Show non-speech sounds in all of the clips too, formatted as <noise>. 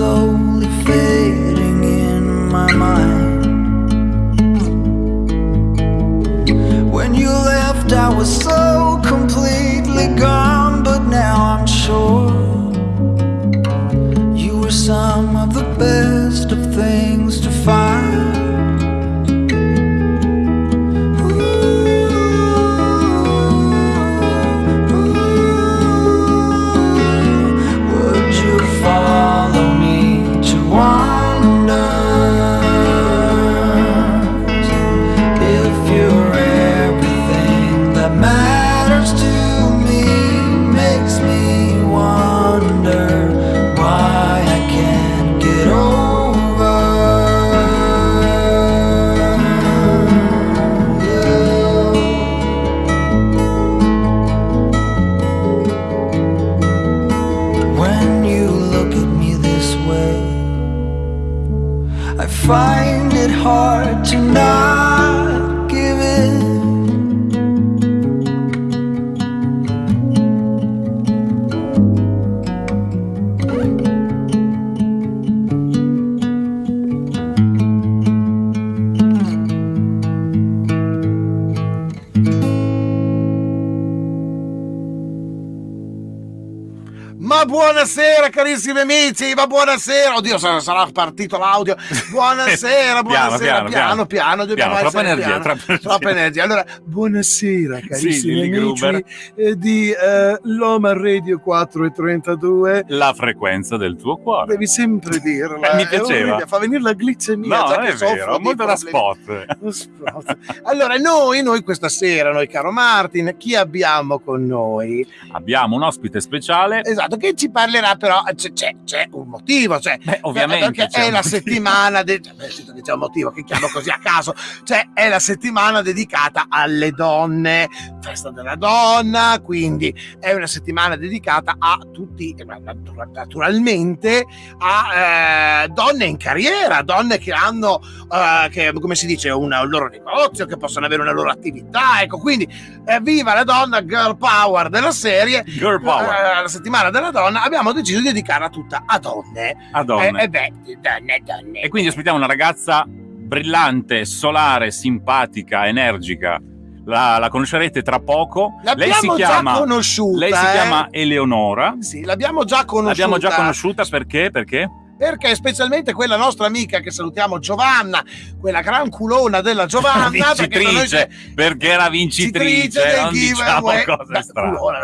slowly fading in my mind. When you left, I was so completely gone, but now I'm sure you were some of the best of things carissimi amici, ma buonasera. Oddio, sarà, partito l'audio. <laughs> Buonasera, Piano, buonasera, piano, piano, piano, dobbiamo Piano, troppa energia, piano. troppa energia. Troppa energia. Allora, buonasera carissimi Lilli amici eh, di eh, Loma Radio 4 e 32. La frequenza del tuo cuore. Devi sempre dirla. Eh, mi piaceva. orribile, Fa venire la glicemia. No, già è vero, molto da spot. Spot. Allora, noi, noi questa sera, noi caro Martin, chi abbiamo con noi? Abbiamo un ospite speciale. Esatto, che ci parlerà però, c'è, un motivo, cioè, Beh, ovviamente perché è la motivo. Settimana, de- cioè, beh, c'è un motivo, che chiamo così a caso, cioè è la settimana dedicata alle donne, festa della donna, quindi è una settimana dedicata a tutti, eh, natura- naturalmente, a eh, donne in carriera, donne che hanno, eh, che, come si dice, una- un loro negozio, che possono avere una loro attività, ecco, quindi eh, viva la donna, girl power della serie, Girl power. eh, la settimana della donna abbiamo deciso di dedicarla tutta a donne. A donne. Eh beh, donne, donne. E quindi ospitiamo una ragazza brillante, solare, simpatica, energica. La, la conoscerete tra poco. L'abbiamo lei si chiama, già conosciuta. lei si eh. chiama Eleonora. Sì, l'abbiamo già conosciuta. L'abbiamo già conosciuta perché? Perché? Perché specialmente quella nostra amica che salutiamo Giovanna, quella gran culona della Giovanna, perché vincitrice, perché era vincitrice, del non diciamo cose strane. culona,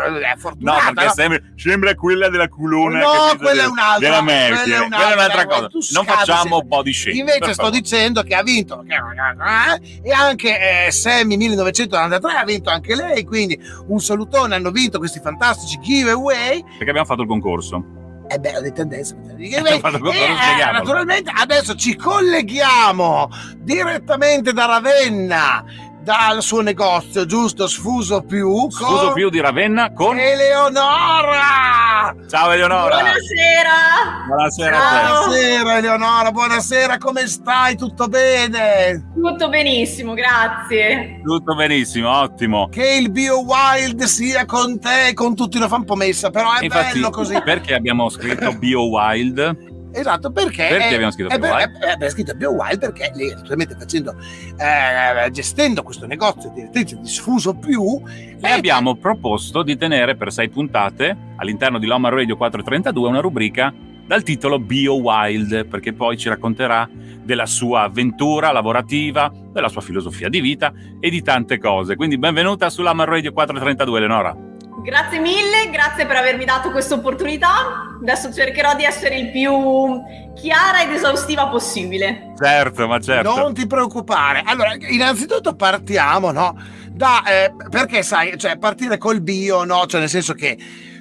No, perché no? sembra, sembra quella della culona. No, quella è un'altra, Della Mercury. quella è Quella è un'altra un'altra, cosa. Non facciamo sempre. body shaming. Invece per sto dicendo che ha vinto eh, e anche eh, Sammy 1993 ha vinto anche lei, quindi un salutone, hanno vinto questi fantastici giveaway. Perché abbiamo fatto il concorso. E beh, ho detto adesso. <laughs> Eh, naturalmente adesso ci colleghiamo direttamente da Ravenna dal suo negozio, giusto? Sfuso più. Sfuso più di Ravenna con Eleonora! Ciao Eleonora! Buonasera! Buonasera Ciao. Buonasera Eleonora, buonasera, come stai? Tutto bene? Tutto benissimo, grazie. Tutto benissimo, ottimo. Che il Bio Wild sia con te, con tutti, lo fa un po' messa, però è Infatti, bello così. perché abbiamo scritto Bio Wild? Esatto, perché... Perché è- abbiamo scritto è, Bio Wild? è- abbiamo scritto Bio Wild perché lei naturalmente facendo, eh, gestendo questo negozio direttrice di Sfuso Più... E abbiamo proposto di tenere per sei puntate all'interno di Loma Radio 432 una rubrica dal titolo Bio Wild, perché poi ci racconterà della sua avventura lavorativa, della sua filosofia di vita e di tante cose. Quindi benvenuta su Loma Radio 432, Eleonora. Grazie mille, grazie per avermi dato questa opportunità. Adesso cercherò di essere il più chiara ed esaustiva possibile. Certo, ma certo. Non ti preoccupare. Allora, innanzitutto partiamo, no? Da, eh, perché sai, cioè partire col bio, no? Cioè nel senso che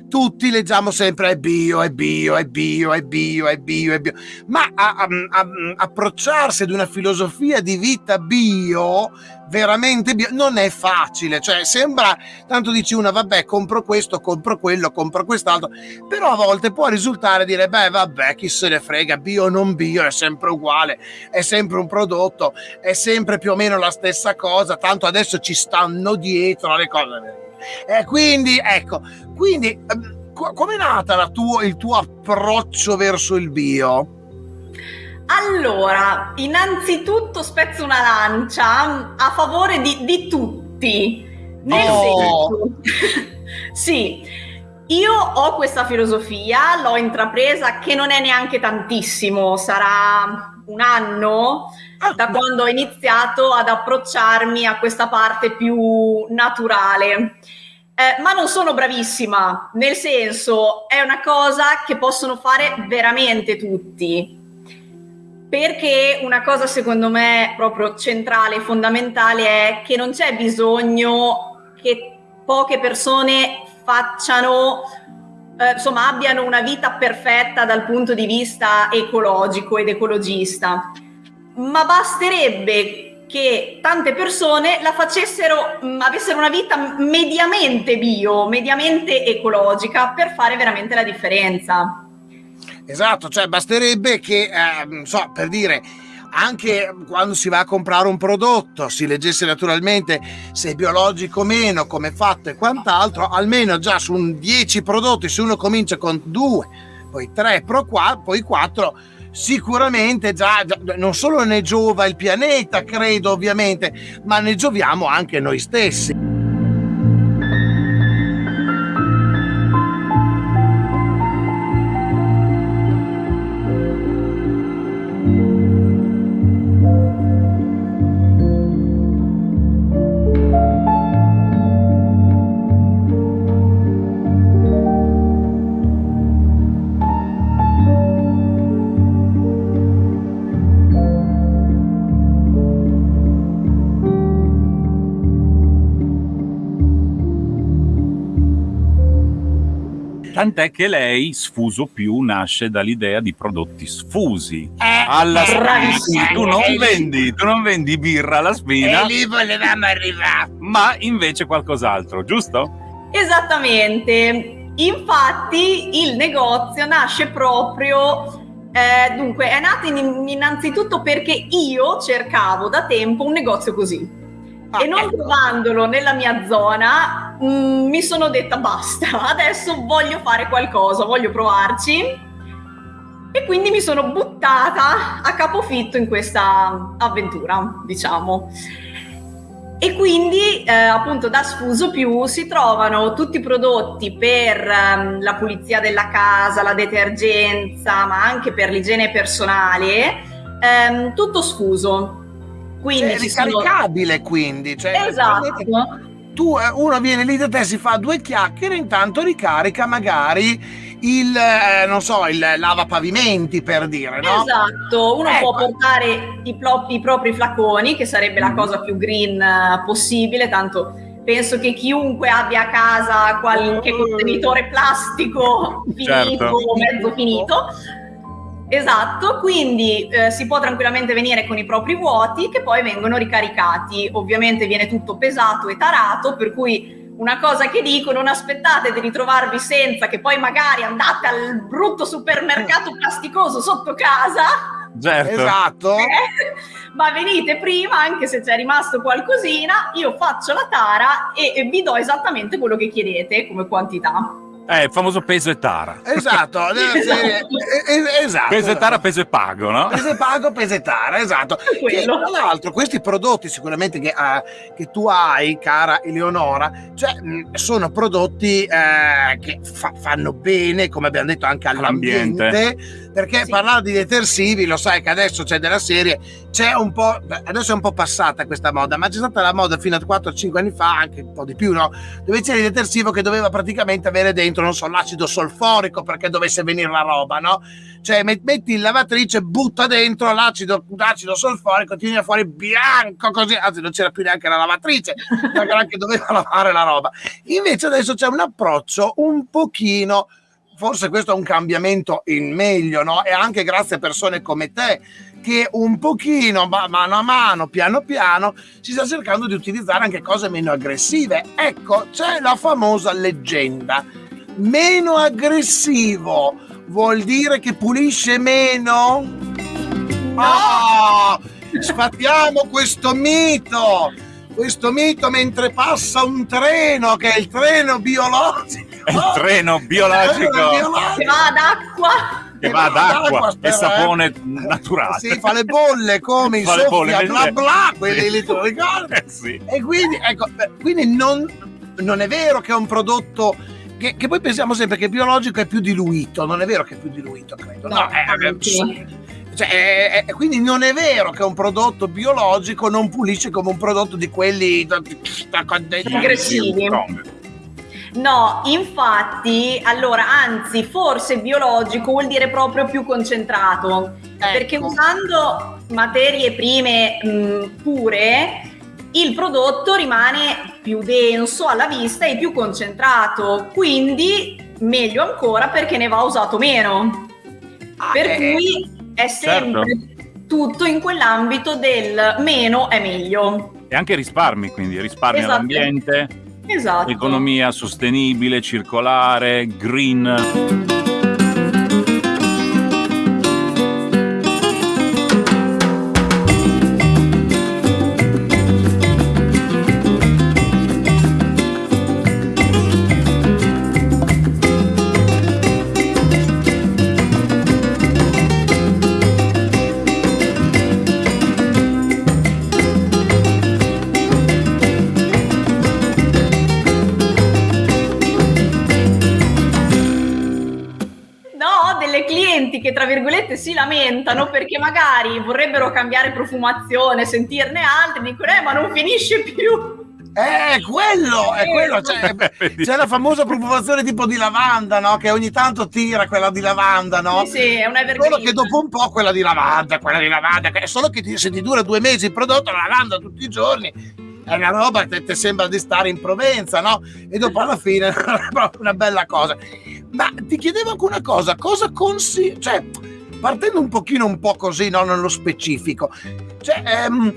tutti leggiamo sempre è bio, è bio, è bio, è bio, è bio, è bio. Ma a- a- a- approcciarsi ad una filosofia di vita bio, veramente bio, non è facile. Cioè sembra, tanto dici una, vabbè, compro questo, compro quello, compro quest'altro. Però a volte può risultare dire, beh, vabbè, chi se ne frega, bio o non bio, è sempre uguale è sempre un prodotto, è sempre più o meno la stessa cosa, tanto adesso ci stanno dietro alle cose. <laughs> E quindi, ecco, quindi ehm, co- com'è nata la tuo- il tuo approccio verso il bio? Allora, innanzitutto spezzo una lancia a favore di, di tutti. Nel Oh. senso, <laughs> sì, io ho questa filosofia, l'ho intrapresa che non è neanche tantissimo, sarà un anno Ah, da quando ho iniziato ad approcciarmi a questa parte più naturale. Eh, ma non sono bravissima, nel senso è una cosa che possono fare veramente tutti. Perché una cosa secondo me proprio centrale e fondamentale è che non c'è bisogno che poche persone facciano, eh, insomma, abbiano una vita perfetta dal punto di vista ecologico ed ecologista, ma basterebbe che tante persone la facessero, mh, avessero una vita mediamente bio, mediamente ecologica per fare veramente la differenza. Esatto, cioè basterebbe che, ehm, so, per dire, anche quando si va a comprare un prodotto si leggesse naturalmente se è biologico o meno, come è fatto e quant'altro, almeno già su un 10 prodotti, se uno comincia con 2, poi 3, poi 4, sicuramente già, già non solo ne giova il pianeta, credo ovviamente, ma ne gioviamo anche noi stessi. Tant'è che lei, Sfuso Più, nasce dall'idea di prodotti sfusi. Eh, Alla spina. Tu non vendi, tu non vendi birra alla spina, E lì volevamo arrivare. ma invece qualcos'altro, giusto? Esattamente. Infatti il negozio nasce proprio, eh, dunque è nato in- innanzitutto perché io cercavo da tempo un negozio così. Ah, e non ecco. trovandolo nella mia zona, mm, mi sono detta basta, adesso voglio fare qualcosa, voglio provarci. E quindi mi sono buttata a capofitto in questa avventura, diciamo. E quindi eh, appunto da Sfuso Più si trovano tutti i prodotti per ehm, la pulizia della casa, la detergenza, ma anche per l'igiene personale, ehm, tutto sfuso. Quindi È ci sono... ricaricabile quindi cioè, Esatto. tu eh, uno viene lì da te si fa due chiacchiere intanto ricarica magari il eh, non so il lavapavimenti per dire no Esatto, uno Ecco. può portare i, i propri flaconi, che sarebbe la cosa più green eh, possibile, tanto penso che chiunque abbia a casa qualche Mm. contenitore plastico <laughs> finito Certo. o mezzo finito, Esatto, quindi eh, si può tranquillamente venire con i propri vuoti che poi vengono ricaricati. Ovviamente viene tutto pesato e tarato, per cui una cosa che dico, non aspettate di ritrovarvi senza che poi magari andate al brutto supermercato plasticoso sotto casa. Certo. Esatto. Eh, ma venite prima, anche se c'è rimasto qualcosina, io faccio la tara e, e vi do esattamente quello che chiedete come quantità. Eh, il famoso peso e tara. Esatto, <laughs> eh, esatto. Peso e tara, peso e pago, no? Pese pago, pesetara, esatto. Che, quello. tra l'altro, questi prodotti sicuramente che, ah, che tu hai, cara Eleonora, cioè, mh, sono prodotti eh, che fa- fanno bene, come abbiamo detto, anche all'ambiente. Perché Sì. parlare di detersivi, lo sai che adesso c'è della serie, c'è un po', adesso è un po' passata questa moda, ma c'è stata la moda fino a 4-5 anni fa, anche un po' di più, no? Dove c'era il detersivo che doveva praticamente avere dentro, non so, l'acido solforico perché dovesse venire la roba, no? Cioè met- metti in lavatrice, butta dentro l'acido, l'acido solforico, ti viene fuori bianco così, anzi non c'era più neanche la lavatrice, <laughs> perché anche doveva lavare la roba. Invece adesso c'è un approccio un pochino, forse questo è un cambiamento in meglio, no? E anche grazie a persone come te che un pochino, ma- mano a mano, piano piano, si sta cercando di utilizzare anche cose meno aggressive. Ecco, c'è la famosa leggenda. Meno aggressivo vuol dire che pulisce meno? Ah, sfatiamo questo mito! Questo mito mentre passa un treno, che è il treno biologico. È il treno biologico Il treno biologico. Che va ad acqua. che va ad acqua e eh. sapone naturale. Sì, fa le bolle come i Fa le bolle, soffia, bla bla, quelli lì ricordi? Eh sì. E quindi, ecco, quindi non, non è vero che è un prodotto che, che poi pensiamo sempre che il biologico è più diluito, non è vero che è più diluito, credo. No, No, è- sì. Cioè, è- è- quindi non è vero che un prodotto biologico non pulisce come un prodotto di quelli Aggressivi. Strong. No, infatti, allora, anzi, forse biologico vuol dire proprio più concentrato, perché Ecco. usando materie prime mh, pure, il prodotto rimane più denso alla vista e più concentrato, quindi meglio ancora perché ne va usato meno. Ah, Per eh, cui è sempre tutto in quell'ambito del meno è meglio. E anche risparmi, quindi risparmio Esatto. all'ambiente, Esatto. economia sostenibile, circolare, green. Lamentano perché magari vorrebbero cambiare profumazione, sentirne altre, dicono eh ma non finisce più. È quello, è quello. Cioè, <laughs> c'è la famosa profumazione tipo di lavanda, no? Che ogni tanto tira quella di lavanda, no? Sì, sì, è un evergreen. Solo che dopo un po' quella di lavanda, quella di lavanda, solo che ti- se ti dura due mesi il prodotto, la lavanda tutti i giorni, è una roba che ti sembra di stare in Provenza, no? E dopo alla fine <laughs> è proprio una bella cosa. Ma ti chiedevo anche una cosa, cosa consigli... Cioè, partendo un pochino un po' così, no? Nello specifico, cioè, ehm,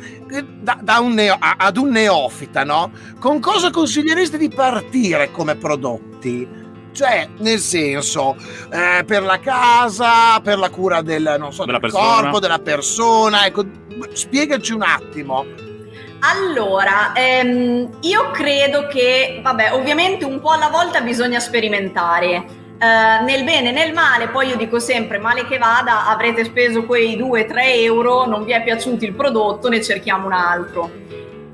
da, da un neo- a- ad un neofita, no? Con cosa consiglieresti di partire come prodotti? Cioè, nel senso, eh, per la casa, per la cura del, non so, Della del corpo, della persona, ecco, spiegaci un attimo. Allora, ehm, io credo che, vabbè, ovviamente un po' alla volta bisogna sperimentare. Eh, nel bene e nel male, poi io dico sempre, male che vada, avrete speso quei 2-3 euro, non vi è piaciuto il prodotto, ne cerchiamo un altro.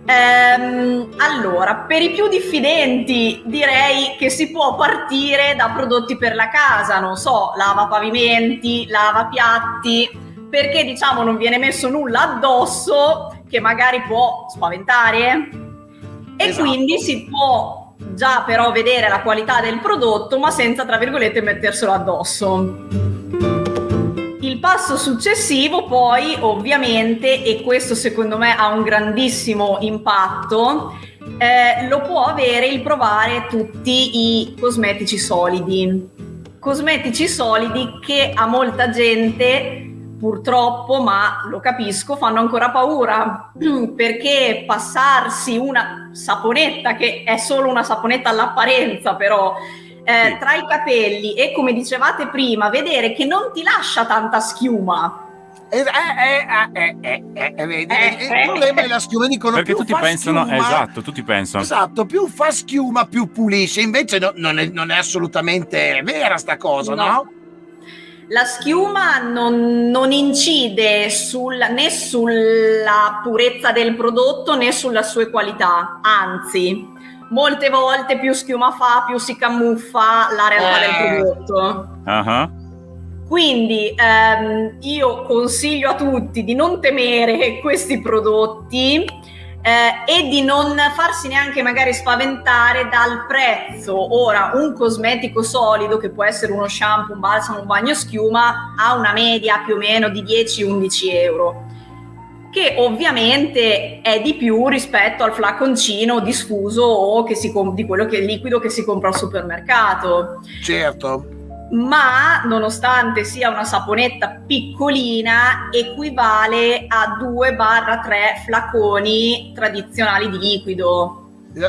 Ehm, allora, per i più diffidenti direi che si può partire da prodotti per la casa, non so, lava pavimenti, lava piatti, perché diciamo non viene messo nulla addosso che magari può spaventare e Esatto. quindi si può già però vedere la qualità del prodotto ma senza tra virgolette metterselo addosso. Il passo successivo poi ovviamente, e questo secondo me ha un grandissimo impatto, eh, lo può avere il provare tutti i cosmetici solidi. cosmetici solidi che a molta gente purtroppo, ma lo capisco, fanno ancora paura <clears throat> perché passarsi una saponetta che è solo una saponetta all'apparenza però eh, sì. tra i capelli e come dicevate prima vedere che non ti lascia tanta schiuma eh, eh, eh, il problema è la schiuma dicono perché tutti pensano schiuma, esatto tutti pensano esatto più fa schiuma più pulisce invece no, non, è, non, è, assolutamente vera sta cosa no, no? La schiuma non, non incide sul, né sulla purezza del prodotto né sulle sue qualità anzi molte volte più schiuma fa più si camuffa la realtà del eh. prodotto uh-huh. Quindi ehm, io consiglio a tutti di non temere questi prodotti eh, e di non farsi neanche magari spaventare dal prezzo. Ora, un cosmetico solido, che può essere uno shampoo, un balsamo, un bagno schiuma, ha una media più o meno di 10-11 euro che ovviamente è di più rispetto al flaconcino diffuso o che si di quello che è liquido che si compra al supermercato. Certo ma nonostante sia una saponetta piccolina equivale a 2-3 flaconi tradizionali di liquido.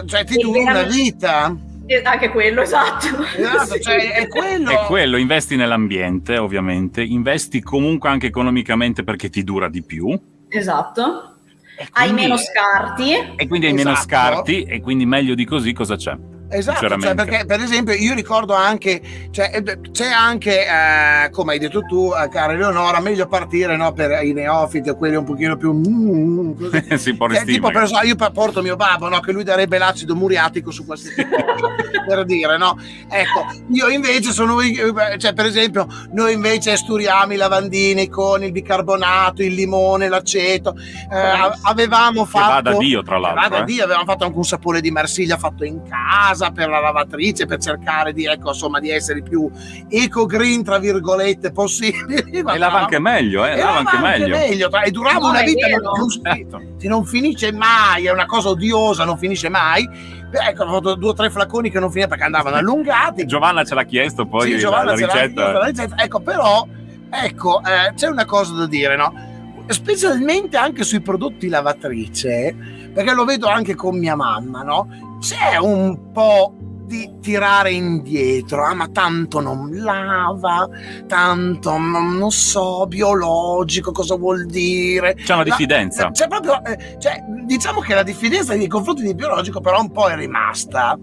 Cioè ti dura una vita? Eh, anche quello, esatto. esatto <laughs> sì. cioè, è, quello. è quello, investi nell'ambiente ovviamente, investi comunque anche economicamente perché ti dura di più. Esatto. Quindi, hai meno scarti. E quindi hai esatto. meno scarti e quindi meglio di così cosa c'è? Esatto, cioè perché per esempio io ricordo anche, cioè, eh, c'è anche, eh, come hai detto tu, eh, cara Eleonora, meglio partire no, per i neofiti o quelli un pochino più... Mm, così. <laughs> sì, cioè, tipo, per, io porto mio babbo, no, che lui darebbe l'acido muriatico su questi <laughs> per dire, no? Ecco, io invece sono, cioè per esempio, noi invece sturiamo i lavandini con il bicarbonato, il limone, l'aceto, eh, avevamo fatto... Che vada Dio, tra l'altro. Vada eh. Dio, avevamo fatto anche un sapone di Marsiglia fatto in casa casa per la lavatrice per cercare di, ecco, insomma, di essere più eco green tra virgolette possibili e <laughs> lava anche meglio eh? lava anche, anche meglio. meglio e durava no, una vita non, non, certo. non, finisce mai è una cosa odiosa non finisce mai ecco ho fatto due o tre flaconi che non finivano perché andavano allungati <laughs> Giovanna ce l'ha chiesto poi sì, la, la, ricetta. la, ricetta. ecco però ecco eh, c'è una cosa da dire no specialmente anche sui prodotti lavatrice perché lo vedo anche con mia mamma no c'è un po' di tirare indietro, ah, ma tanto non lava, tanto non so, biologico, cosa vuol dire? C'è una diffidenza. La, c'è proprio, eh, cioè, diciamo che la diffidenza nei confronti di biologico però un po' è rimasta.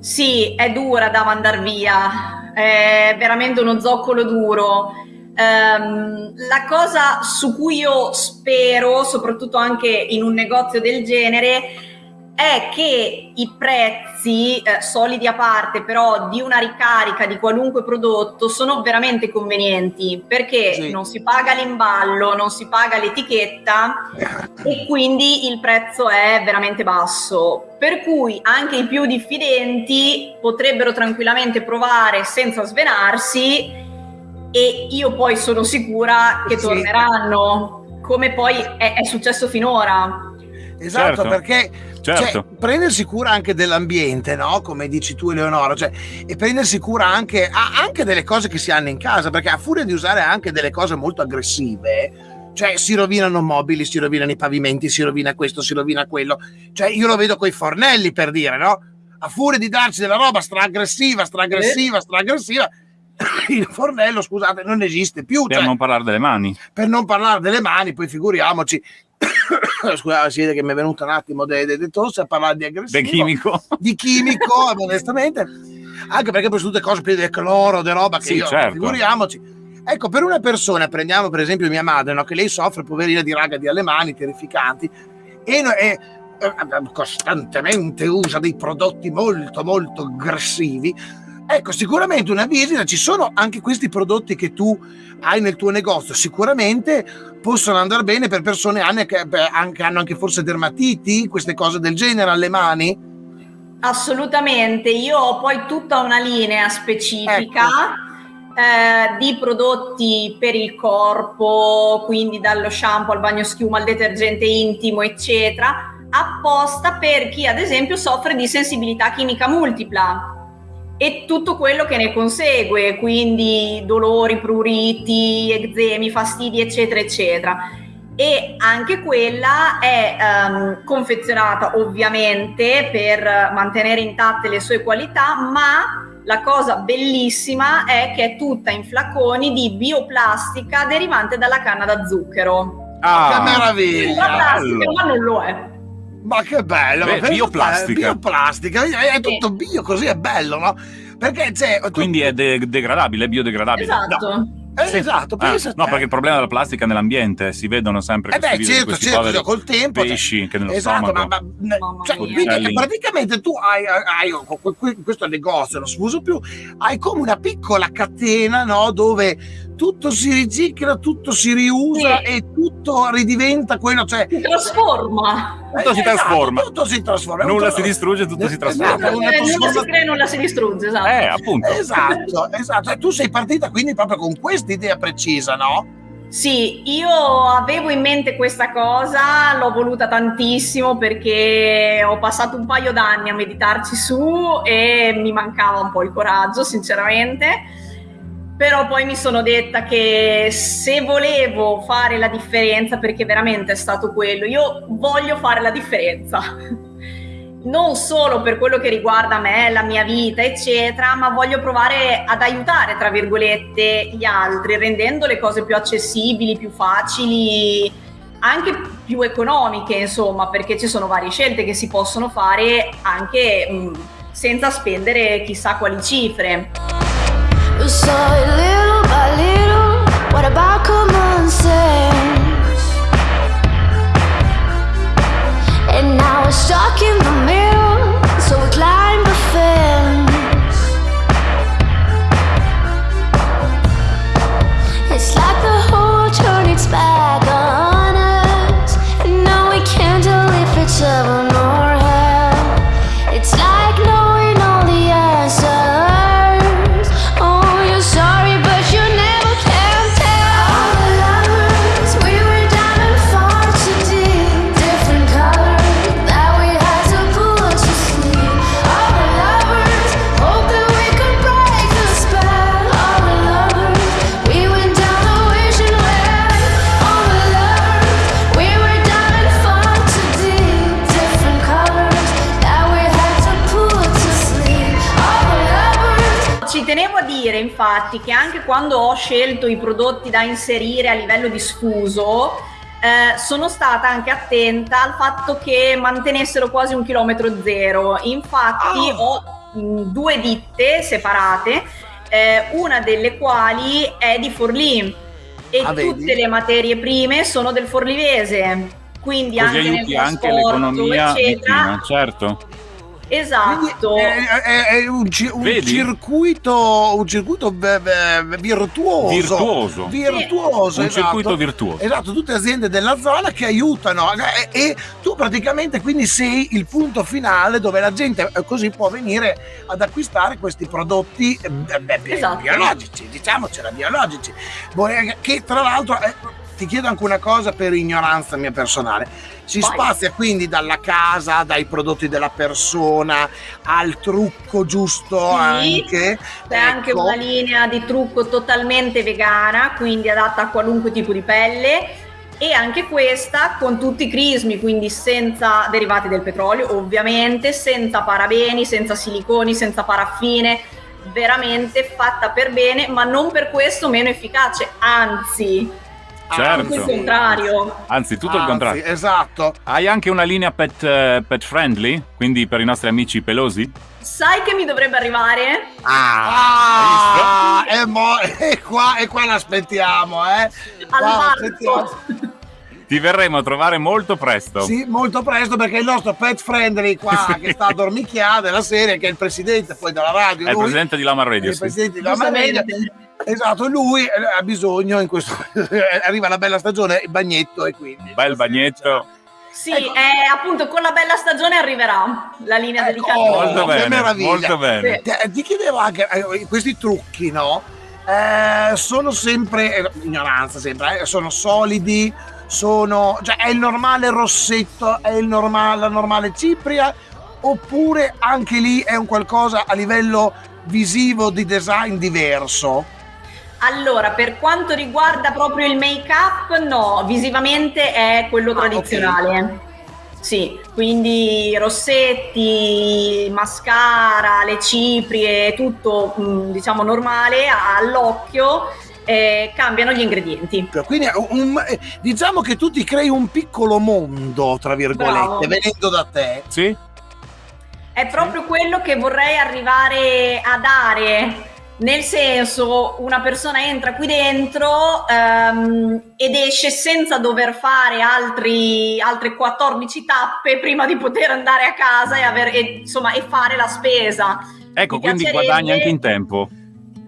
Sì, è dura da mandar via, è veramente uno zoccolo duro. Um, la cosa su cui io spero, soprattutto anche in un negozio del genere, è che i prezzi eh, solidi a parte però di una ricarica di qualunque prodotto sono veramente convenienti perché sì. non si paga l'imballo, non si paga l'etichetta e quindi il prezzo è veramente basso. Per cui anche i più diffidenti potrebbero tranquillamente provare senza svenarsi e io poi sono sicura che torneranno come poi è, è successo finora. Esatto, certo. perché cioè, certo. Cioè, prendersi cura anche dell'ambiente, no? Come dici tu, Eleonora, cioè, e prendersi cura anche, anche delle cose che si hanno in casa, perché a furia di usare anche delle cose molto aggressive, cioè si rovinano mobili, si rovinano i pavimenti, si rovina questo, si rovina quello. Cioè, io lo vedo con i fornelli per dire, no? A furia di darci della roba stra-aggressiva, stra-aggressiva, stra-aggressiva, <coughs> il fornello, scusate, non esiste più. Per cioè, non parlare delle mani. Per non parlare delle mani, poi figuriamoci <coughs> scusate, si vede che mi è venuto un attimo de tosse a parlare di aggressivo. Di chimico. Di chimico, <laughs> onestamente. Anche perché poi sono tutte cose piene di cloro, di roba che sì, io, certo. figuriamoci. Ecco, per una persona, prendiamo per esempio mia madre, no, che lei soffre, poverina, di raga di alle mani terrificanti, e, e eh, costantemente usa dei prodotti molto, molto aggressivi, Ecco, sicuramente una visita, ci sono anche questi prodotti che tu hai nel tuo negozio, sicuramente possono andare bene per persone che anche, hanno anche forse dermatiti, queste cose del genere alle mani? Assolutamente, io ho poi tutta una linea specifica. Ecco. Eh, di prodotti per il corpo, quindi dallo shampoo al bagno schiuma al detergente intimo, eccetera, apposta per chi ad esempio soffre di sensibilità chimica multipla e tutto quello che ne consegue, quindi dolori, pruriti, eczemi, fastidi, eccetera, eccetera. E anche quella è um, confezionata ovviamente per mantenere intatte le sue qualità, ma la cosa bellissima è che è tutta in flaconi di bioplastica derivante dalla canna da zucchero. Ah, che meraviglia! La plastica, ma non lo è. Ma che bello! Beh, ma bioplastica. bioplastica, è tutto bio, così è bello, no? Perché c'è... Quindi è de- degradabile, è biodegradabile. Esatto. No. Eh, esatto, Ah, no, perché il problema della plastica nell'ambiente si vedono sempre Eh beh, certo, questi certo, col tempo. cioè, pesci che nello esatto, stomaco. ma, ma- cioè, quindi Uccelli. praticamente tu hai, hai- que- questo negozio, non si usa più, hai come una piccola catena, no? Dove tutto si ricicla, tutto si riusa Sì. e tutto ridiventa quello, cioè Si trasforma. Tutto si esatto, trasforma. tutto si trasforma. Nulla si distrugge, tutto si Esatto, trasforma. una Eh, nulla si crea, nulla si distrugge, esatto. Eh, appunto. Esatto, esatto. E tu sei partita quindi proprio con questa idea precisa, no? Sì, io avevo in mente questa cosa, l'ho voluta tantissimo perché ho passato un paio d'anni a meditarci su e mi mancava un po' il coraggio, sinceramente. Però poi mi sono detta che se volevo fare la differenza, perché veramente è stato quello, io voglio fare la differenza. <laughs> Non solo per quello che riguarda me, la mia vita, eccetera, ma voglio provare ad aiutare, tra virgolette, gli altri, rendendo le cose più accessibili, più facili, anche più economiche, insomma, perché ci sono varie scelte che si possono fare anche mh, senza spendere chissà quali cifre. You saw it little by little What about coming? Ci tenevo a dire infatti che anche quando ho scelto i prodotti da inserire a livello di sfuso, eh, sono stata anche attenta al fatto che mantenessero quasi un chilometro zero. Infatti Ah. ho mh, due ditte separate, eh, una delle quali è di Forlì e Ah, vedi? tutte le materie prime sono del Forlivese. Quindi Così anche nel anche l'economia eccetera. vicina, certo. Esatto. È, è- è un, un circuito, un circuito virtuoso. Virtuoso. Virtuoso, Un esatto. circuito virtuoso. Esatto, tutte aziende della zona che aiutano e, e tu praticamente quindi sei il punto finale dove la gente eh, così può venire ad acquistare questi prodotti eh, beh, beh, Esatto. biologici, diciamocela, biologici. Boh, eh, Che tra l'altro eh, ti chiedo anche una cosa per ignoranza mia personale. Si Vai. spazia quindi dalla casa, dai prodotti della persona al trucco giusto Sì, anche. C'è anche Ecco. una linea di trucco totalmente vegana, quindi adatta a qualunque tipo di pelle. E anche questa con tutti i crismi, quindi senza derivati del petrolio, ovviamente, senza parabeni, senza siliconi, senza paraffine, veramente fatta per bene, ma non per questo meno efficace, anzi, Certo. tutto il contrario. Anzi, tutto il Anzi, contrario. Esatto. Hai anche una linea pet, eh, pet friendly, quindi per i nostri amici pelosi? Sai che mi dovrebbe arrivare? Ah, e, mo- e qua, e qua l'aspettiamo, eh. Al Qua varco. l'aspettiamo. Ti verremo a trovare molto presto. Sì, molto presto perché il nostro pet friendly qua <laughs> Sì. che sta a dormicchiare della serie, che è il presidente poi della radio, È il presidente di Lama Radio. il sì. presidente della Media. Giustamente. Esatto, lui eh, ha bisogno in questo <laughs> arriva la bella stagione, il bagnetto e quindi Bel bagnetto. Sì, Ecco. eh, appunto con la bella stagione arriverà la linea Ecco, dedicata. oh, Molto che bene, meraviglia. molto bene. Ti, ti chiedevo anche eh, questi trucchi, no? Eh, sono sempre eh, ignoranza sempre, eh, sono solidi, sono cioè è il normale rossetto, è il normale, la normale cipria oppure anche lì è un qualcosa a livello visivo di design diverso? Allora, per quanto riguarda proprio il make-up, no, visivamente è quello Ah, tradizionale. Sì, quindi rossetti, mascara, le ciprie, tutto mh, diciamo normale all'occhio, eh, cambiano gli ingredienti. Quindi è un- eh, diciamo che tu ti crei un piccolo mondo, tra virgolette, Bravo. venendo da te. Sì? È proprio quello che vorrei arrivare a dare. Nel senso, una persona entra qui dentro ehm, ed esce senza dover fare altri, altre 14 tappe prima di poter andare a casa e, aver- e, insomma, e fare la spesa. Ecco, Mi quindi piacerebbe- guadagni anche in tempo.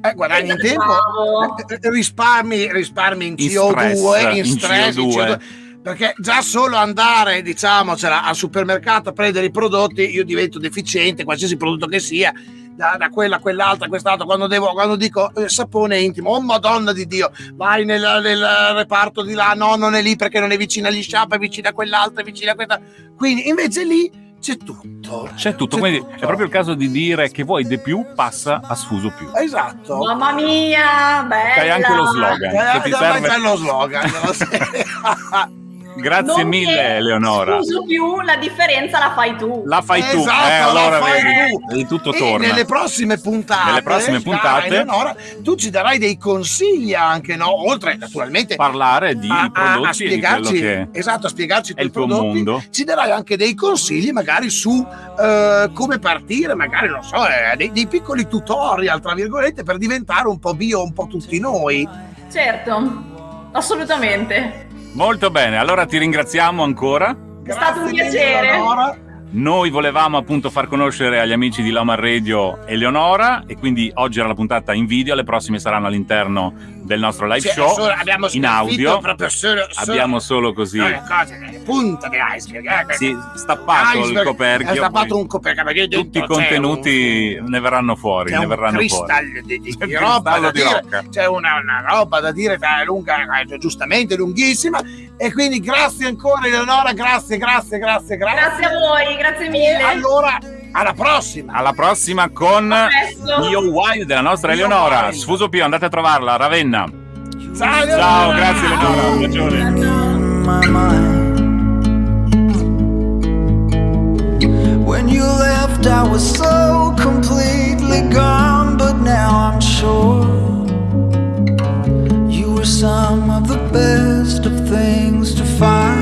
Eh, guadagni in Esatto. tempo, risparmi, risparmi in In CO2, stress, in in stress, in CO2. CO2. Perché già solo andare, diciamocela, al supermercato a prendere i prodotti, io divento deficiente, qualsiasi prodotto che sia, da, da quella a quell'altra, a quest'altra, quando, devo, quando dico eh, sapone intimo, oh madonna di Dio, vai nel, nel reparto di là, no, non è lì perché non è vicino agli sciapa, è vicino a quell'altra, è vicino a questa. Quindi invece lì c'è tutto. C'è tutto, quindi è proprio il caso di dire che vuoi di più, passa a sfuso più. Esatto. Mamma mia, bella! C'hai anche lo slogan. Eh, Se ti serve- c'è lo slogan. <laughs> <laughs> Grazie Non mille, Eleonora. Scuso più, la differenza la fai tu. La fai tu, Esatto, eh, la allora fai vedi, tu. tutto E torna. nelle prossime puntate, Nelle prossime puntate- Eleonora, tu ci darai dei consigli anche, no? Oltre naturalmente Parlare di a, a- a prodotti e di spiegarci, che esatto, a spiegarci i è tuoi il tuo prodotti, mondo. ci darai anche dei consigli magari su eh, come partire, magari non so, eh, dei, dei piccoli tutorial, tra virgolette, per diventare un po' bio, un po' tutti noi. Certo, assolutamente. Molto bene, allora ti ringraziamo ancora. È stato un piacere. Eleonora. Noi volevamo appunto far conoscere agli amici di Lomar Radio Eleonora e quindi oggi era la puntata in video, le prossime saranno all'interno del nostro live Cioè, show. solo- abbiamo in audio. solo, solo- Abbiamo solo così no, cose, le punte dell'iceberg. eh, sì, stappato il iceberg, coperchio. È stappato un coperchio perché tutti i dentro contenuti ne verranno fuori, un, c'è ne un verranno fuori. cristallo di, di- C'è di il roba da di dire, c'è una, una roba da dire che è lunga, eh, giustamente lunghissima e quindi grazie ancora Eleonora, grazie, grazie, grazie, grazie. Grazie a voi, grazie E mille. allora, alla prossima! Alla prossima con Io Wild della nostra Eleonora. Sfuso più andate a trovarla, Ravenna. Ciao, Ciao grazie Eleonora, un bacione. When you left, I was so completely gone, but now I'm sure you were some of the best of things to find.